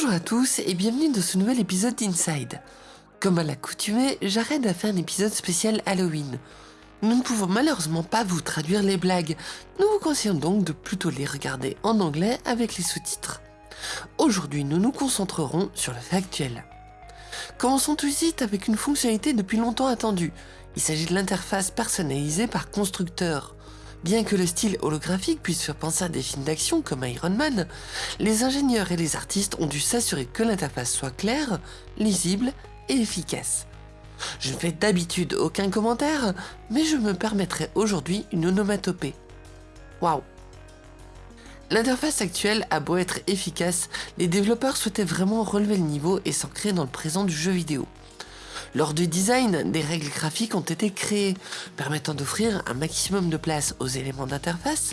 Bonjour à tous et bienvenue dans ce nouvel épisode d'Inside. Comme à l'accoutumée, j'arrête à faire un épisode spécial Halloween. Nous ne pouvons malheureusement pas vous traduire les blagues, nous vous conseillons donc de plutôt les regarder en anglais avec les sous-titres. Aujourd'hui, nous nous concentrerons sur le fait actuel. Commençons tout de suite avec une fonctionnalité depuis longtemps attendue. Il s'agit de l'interface personnalisée par constructeur. Bien que le style holographique puisse faire penser à des films d'action comme Iron Man, les ingénieurs et les artistes ont dû s'assurer que l'interface soit claire, lisible et efficace. Je ne fais d'habitude aucun commentaire, mais je me permettrai aujourd'hui une onomatopée. Waouh L'interface actuelle a beau être efficace, les développeurs souhaitaient vraiment relever le niveau et s'ancrer dans le présent du jeu vidéo. Lors du design, des règles graphiques ont été créées, permettant d'offrir un maximum de place aux éléments d'interface,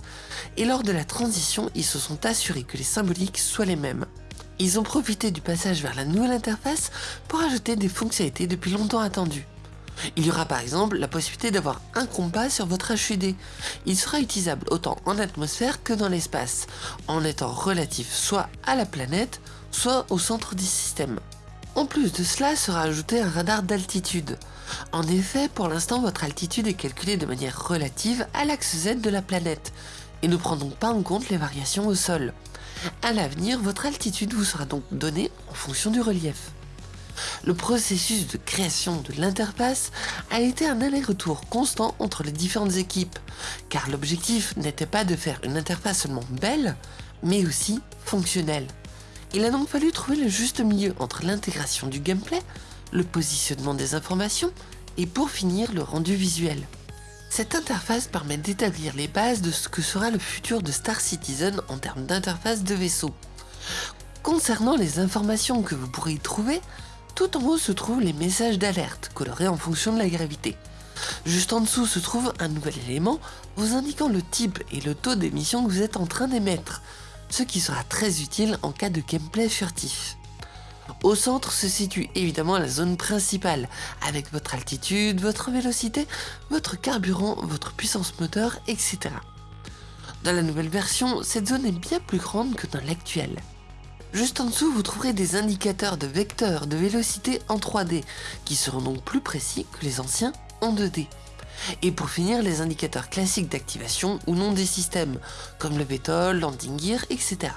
et lors de la transition, ils se sont assurés que les symboliques soient les mêmes. Ils ont profité du passage vers la nouvelle interface pour ajouter des fonctionnalités depuis longtemps attendues. Il y aura par exemple la possibilité d'avoir un compas sur votre HUD. Il sera utilisable autant en atmosphère que dans l'espace, en étant relatif soit à la planète, soit au centre du système. En plus de cela sera ajouté un radar d'altitude. En effet, pour l'instant, votre altitude est calculée de manière relative à l'axe Z de la planète, et ne prend donc pas en compte les variations au sol. À l'avenir, votre altitude vous sera donc donnée en fonction du relief. Le processus de création de l'interface a été un aller-retour constant entre les différentes équipes, car l'objectif n'était pas de faire une interface seulement belle, mais aussi fonctionnelle. Il a donc fallu trouver le juste milieu entre l'intégration du gameplay, le positionnement des informations et pour finir le rendu visuel. Cette interface permet d'établir les bases de ce que sera le futur de Star Citizen en termes d'interface de vaisseau. Concernant les informations que vous pourrez y trouver, tout en haut se trouvent les messages d'alerte colorés en fonction de la gravité. Juste en dessous se trouve un nouvel élément vous indiquant le type et le taux d'émission que vous êtes en train d'émettre, ce qui sera très utile en cas de gameplay furtif. Au centre se situe évidemment la zone principale, avec votre altitude, votre vélocité, votre carburant, votre puissance moteur, etc. Dans la nouvelle version, cette zone est bien plus grande que dans l'actuelle. Juste en dessous, vous trouverez des indicateurs de vecteurs de vélocité en 3D, qui seront donc plus précis que les anciens en 2D. Et pour finir, les indicateurs classiques d'activation ou non des systèmes, comme le VTOL, landing gear, etc.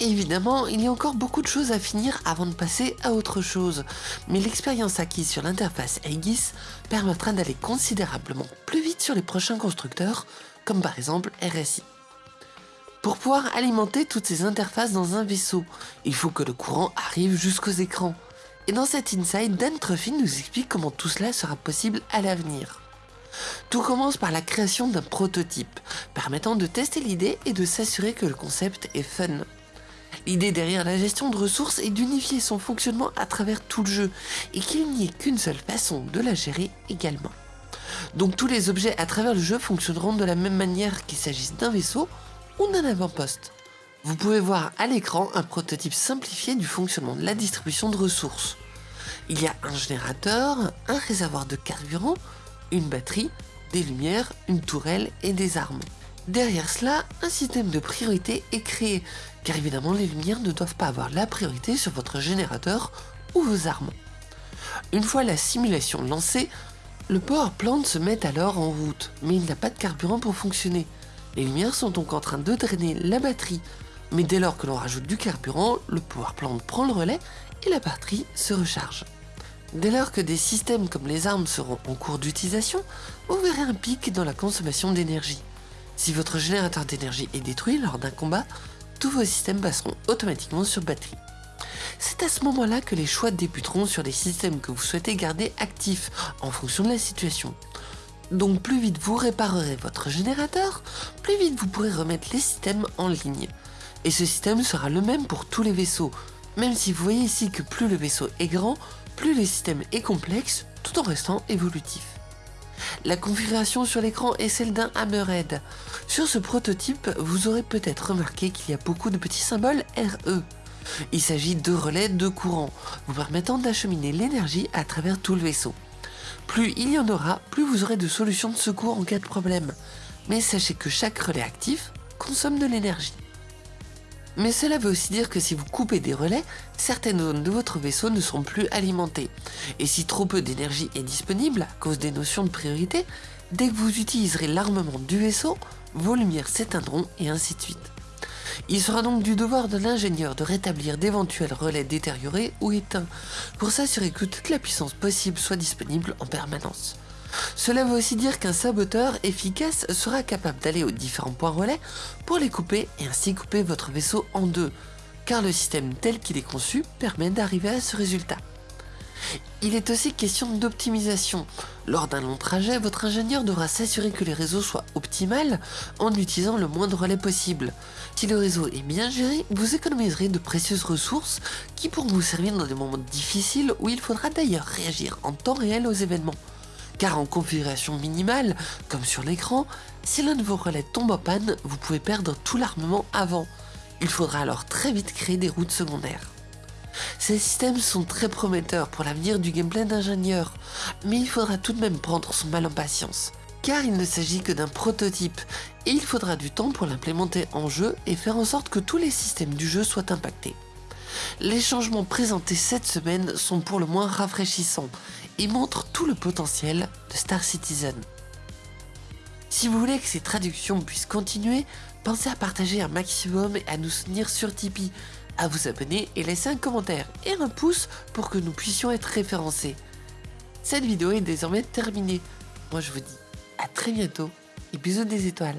Évidemment, il y a encore beaucoup de choses à finir avant de passer à autre chose, mais l'expérience acquise sur l'interface Aegis permettra d'aller considérablement plus vite sur les prochains constructeurs, comme par exemple RSI. Pour pouvoir alimenter toutes ces interfaces dans un vaisseau, il faut que le courant arrive jusqu'aux écrans. Et dans cet inside, Dan Truffin nous explique comment tout cela sera possible à l'avenir. Tout commence par la création d'un prototype, permettant de tester l'idée et de s'assurer que le concept est fun. L'idée derrière la gestion de ressources est d'unifier son fonctionnement à travers tout le jeu, et qu'il n'y ait qu'une seule façon de la gérer également. Donc tous les objets à travers le jeu fonctionneront de la même manière qu'il s'agisse d'un vaisseau ou d'un avant-poste. Vous pouvez voir à l'écran un prototype simplifié du fonctionnement de la distribution de ressources. Il y a un générateur, un réservoir de carburant, une batterie, des lumières, une tourelle et des armes. Derrière cela, un système de priorité est créé, car évidemment les lumières ne doivent pas avoir la priorité sur votre générateur ou vos armes. Une fois la simulation lancée, le power plant se met alors en route, mais il n'a pas de carburant pour fonctionner. Les lumières sont donc en train de drainer la batterie, mais dès lors que l'on rajoute du carburant, le power plant prend le relais et la batterie se recharge. Dès lors que des systèmes comme les armes seront en cours d'utilisation, vous verrez un pic dans la consommation d'énergie. Si votre générateur d'énergie est détruit lors d'un combat, tous vos systèmes passeront automatiquement sur batterie. C'est à ce moment-là que les choix débuteront sur les systèmes que vous souhaitez garder actifs en fonction de la situation. Donc plus vite vous réparerez votre générateur, plus vite vous pourrez remettre les systèmes en ligne. Et ce système sera le même pour tous les vaisseaux, même si vous voyez ici que plus le vaisseau est grand, plus le système est complexe tout en restant évolutif. La configuration sur l'écran est celle d'un Hammerhead. Sur ce prototype, vous aurez peut-être remarqué qu'il y a beaucoup de petits symboles RE. Il s'agit de relais de courant, vous permettant d'acheminer l'énergie à travers tout le vaisseau. Plus il y en aura, plus vous aurez de solutions de secours en cas de problème. Mais sachez que chaque relais actif consomme de l'énergie. Mais cela veut aussi dire que si vous coupez des relais, certaines zones de votre vaisseau ne seront plus alimentées. Et si trop peu d'énergie est disponible à cause des notions de priorité, dès que vous utiliserez l'armement du vaisseau, vos lumières s'éteindront et ainsi de suite. Il sera donc du devoir de l'ingénieur de rétablir d'éventuels relais détériorés ou éteints pour s'assurer que toute la puissance possible soit disponible en permanence. Cela veut aussi dire qu'un saboteur efficace sera capable d'aller aux différents points relais pour les couper et ainsi couper votre vaisseau en deux, car le système tel qu'il est conçu permet d'arriver à ce résultat. Il est aussi question d'optimisation. Lors d'un long trajet, votre ingénieur devra s'assurer que les réseaux soient optimales en utilisant le moins de relais possible. Si le réseau est bien géré, vous économiserez de précieuses ressources qui pourront vous servir dans des moments difficiles où il faudra d'ailleurs réagir en temps réel aux événements. Car en configuration minimale, comme sur l'écran, si l'un de vos relais tombe en panne, vous pouvez perdre tout l'armement avant. Il faudra alors très vite créer des routes secondaires. Ces systèmes sont très prometteurs pour l'avenir du gameplay d'ingénieur, mais il faudra tout de même prendre son mal en patience, car il ne s'agit que d'un prototype, et il faudra du temps pour l'implémenter en jeu et faire en sorte que tous les systèmes du jeu soient impactés. Les changements présentés cette semaine sont pour le moins rafraîchissants et montrent tout le potentiel de Star Citizen. Si vous voulez que ces traductions puissent continuer, pensez à partager un maximum et à nous soutenir sur Tipeee, à vous abonner et laisser un commentaire et un pouce pour que nous puissions être référencés. Cette vidéo est désormais terminée. Moi je vous dis à très bientôt et bisous des étoiles.